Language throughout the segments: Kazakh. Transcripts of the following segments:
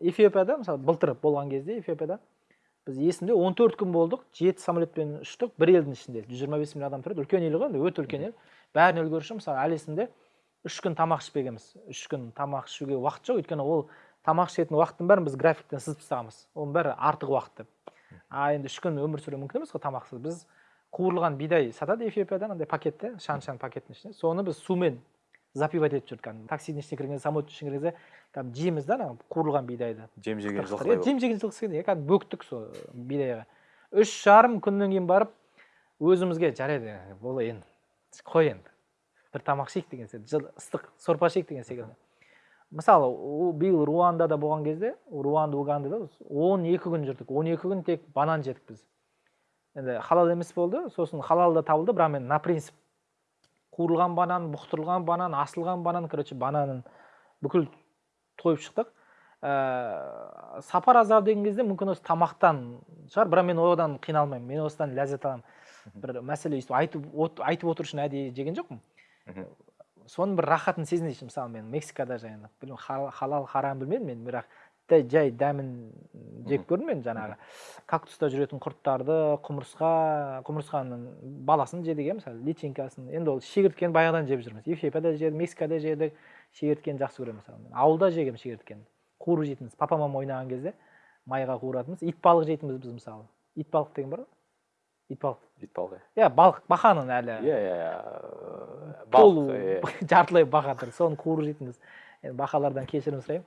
эфиопияда мысалы былтыр болған кезде эфиопияда біз есімде 14 күн болдық жеті самолетпен ұштық бір елдің ішінде жүз жиырма бес миллион адам тұрады. Үлкен ел ғой енді өте үлкен ел. Бәріне үлгеруші мысалы әлі есімде үш күн тамақ ішпегенбіз үш күн тамақ ішуге уақыт жоқ. Өйткені ол тамақ ішетін уақыттың бәрін біз графиктен сызып тастағанбыз. Оның бәрі артық уақыт деп. А енді үш күн өмір сүру мүмкін емес қой тамақсыз. Біз қуырылған бидай сатады эфиопияда андай пакетте шан шан пакеттің ішінде соны біз сумен запивать етіп жүрдік кәдімгі таксидің ішіне кірген самолеттің ішіне кірген кезде кәдімгі жейміз да ана қуырылған бидайды. Жем жеген иә, жем жеген жылқы секілді иә кәдімгі бөктік сол бидайға. Үш жарым күннен кейін барып өзімізге жарайды болды енді қой енді. бір тамақ ішейік деген секілді жыл- ыстық сорпа ішейік деген секілді. Мысалы биыл руандада болған кезде руанда угандада он екі күн жүрдік. Он екі күн тек банан жедік біз. Енді халал емес болды сосын халал да табылды бірақ мен на принцип қуырылған банан бұқтырылған банан асылған банан короче бананын бүкіл тойып шықтық. Ә, сапар аздау деген кезде мүмкін осы тамақтан шығар бірақ мен одан қиналмаймын мен осыдан ләззат аламын. Бір мәселе өйстіп айтып от- айтып отыру үшін әдейі жеген жоқпын. Соның бір рахатын сезінейінші мысалы мен мексикада жаңағы білмеймін хал- халал харам білмедім мен бірақ дәй- жай дәмін жеп көрдім мен жаңағы. Кактуста жүретін құрттарды құмырсқа құмырсқаның баласын жедік иә мысалы личинкасын. Енді ол шегірткені баяғыдан жеп жүрміз. Эфиопияда жедік мексикада жедік. Шегірткені жақсы көремін мысалы мен. Ауылда жегенмін шегірткені қуырып жейтінбіз. Папа мама ойнаған кезде майға қуыратынбыз. Итбалық жейтінбіз біз мысалы. Итбалық деген бар ғой. Итбалық. Итбалық иә. Балық. Бақаның әлі. Иә иә иә. Иә. жартылай бақа тұр. Соны қуырып жейтінбіз. Енді бақалардан кешірім сұраймын.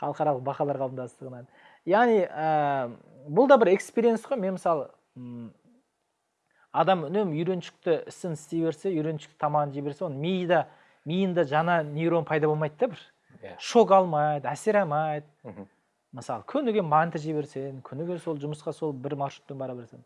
Халықаралық бақалар қауымдастығынан. Яғни ә, бұл да бір экспириенс қой. Мен мысалы м, адам үнемі үйреншікті ісін істей берсе үйреншікті тамағын жей берсе оның мида миында жаңа нейрон пайда болмайды да бір. Иә. шок алмайды әсер алмайды. Мгм. мысалы күніге манты жей берсең күніге сол жұмысқа сол бір маршрутпен бара берсең.